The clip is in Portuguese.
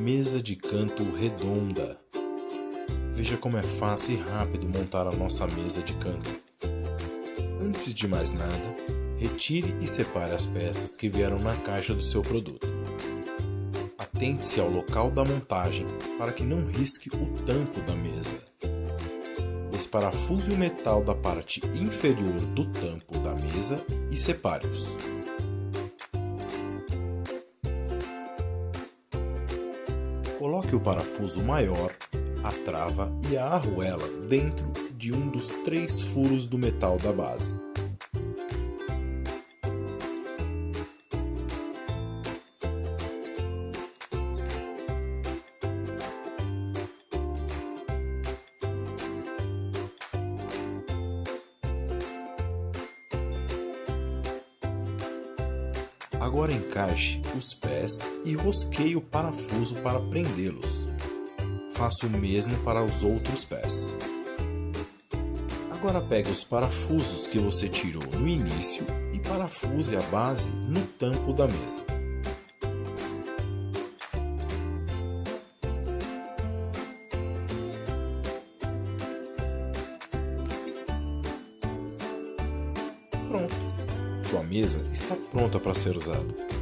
mesa de canto redonda. Veja como é fácil e rápido montar a nossa mesa de canto. Antes de mais nada, retire e separe as peças que vieram na caixa do seu produto. Atente-se ao local da montagem para que não risque o tampo da mesa. Desparafuse o metal da parte inferior do tampo da mesa e separe-os. Coloque o parafuso maior, a trava e a arruela dentro de um dos três furos do metal da base. Agora encaixe os pés e rosqueie o parafuso para prendê-los. Faça o mesmo para os outros pés. Agora pegue os parafusos que você tirou no início e parafuse a base no tampo da mesa. Pronto! Sua mesa está pronta para ser usada.